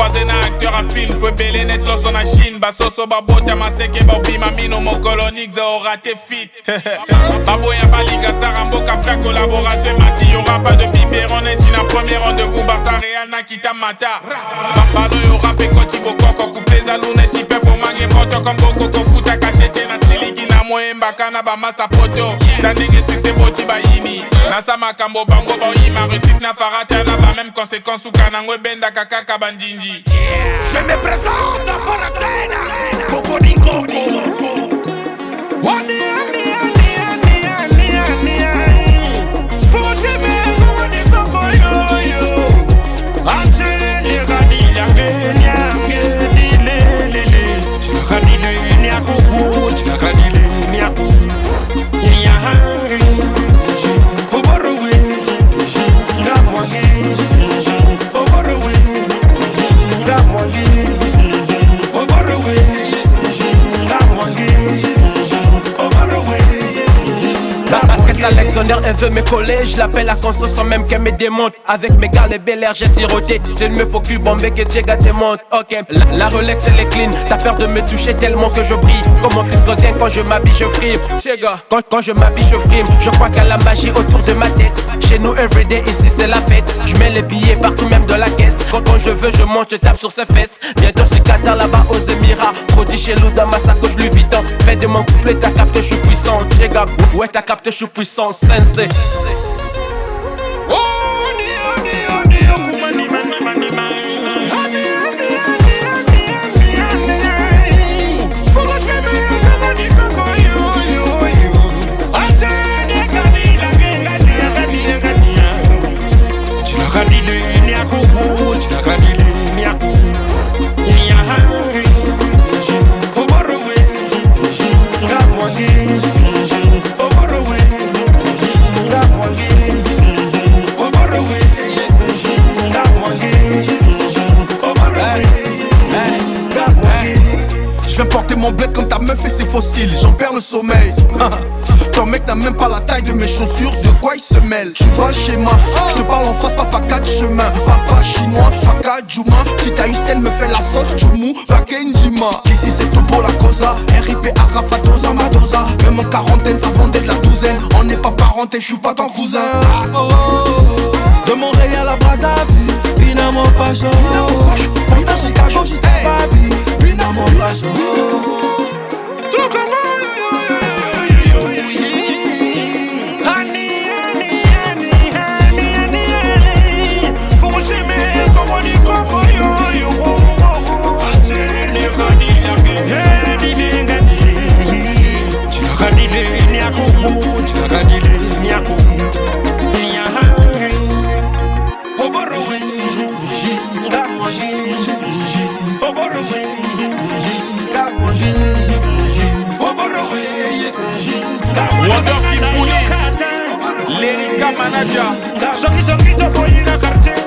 croisé na acteur a film fwebele net loso na chine. Basoso babota maseke bobima mino mokolonix orate fit baboya balinga star ya mboka pra collaboration emati yora pas de biberon neti na premier rendez-vous barsa real nakita mata. Balo yora mpe koti bokoko kupe ezalu neti mpe bomange moto komboko kofuta kashete na siliki na moyembaka na bamaster poto. Ta ndenge sukse boti bayini sasa makambo bango baoyima réussite na faratana ba même conséquence ukana ngo ebendaka kaka bandinji yeah. je me présente faratana Alexander, elle veut me coller. Je l'appelle à conscience sans même qu'elle me démonte. Avec mes gars, les bel air, j'ai siroté. C'est me faut bombé que Diego te monte. Ok, la, la Rolex, elle est clean. T'as peur de me toucher tellement que je brille. Comme mon fils Godin, quand je m'habille, je frime. Quand, quand je m'habille, je frime. Je crois qu'à la magie autour de ma tête. Chez nous, everyday, ici c'est la fête. Je mets les billets partout, même dans la caisse. Quand, quand je veux, je monte, je tape sur ses fesses. Bientôt, sur Qatar, là-bas, aux Émirats. Prodi chez Lou, dans ma sacoche, Louis Vuitton. Fais de mon couplet, t'as capté, je suis puissant. Diego, ouais, t'as capté, je suis puissant. Sensei. Mon bled comme ta meuf et ses fossiles, j'en perds le sommeil. Ton mec n'a même pas la taille de mes chaussures, de quoi il se mêle? Tu vois le schéma, je te parle en face, papa quatre chemins. Papa chinois, papa Juma, petite haïtienne me fait la sauce, Jumu, Bakenjima. Ici c'est tout pour la causa, RIP Arafatosa, Madosa. Même en quarantaine, ça vendait de la douzaine. On n'est pas parenté, je suis pas ton cousin. De Montréal à Brazzaville, Pinamo Pacho Pinamo Pacho, jusqu'à Babi amo paso Oh, what a way. wonder kimpuli lerika manaja songisongi tokoyi na kartier